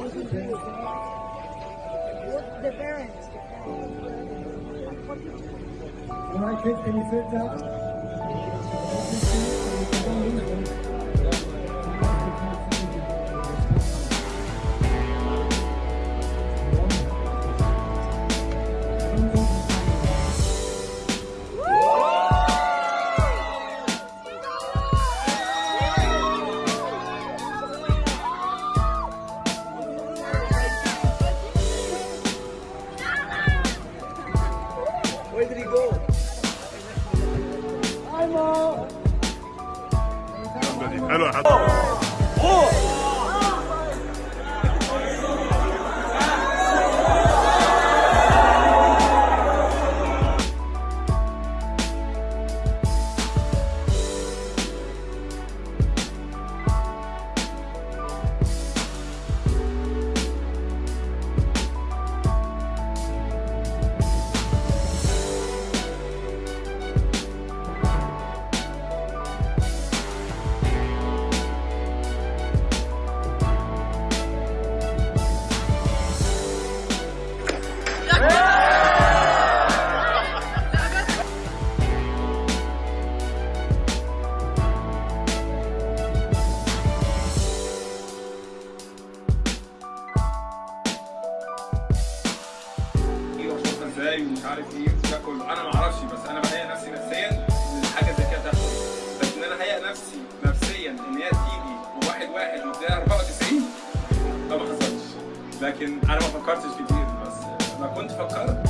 What the parents? All right, kids, can you sit down? 해드리고 아이고 감사합니다. إزاي ومش عارف إيه وده كله. أنا ما أعرفش بس أنا بهيئ نفسي نفسيا إن حاجة زي كده تحصل. بس إن أنا اهيئ نفسي نفسيا إن هي تيجي وواحد واحد وتلاقي 94 ده ما حصلش. لكن أنا ما فكرتش كتير بس لما كنت فكرت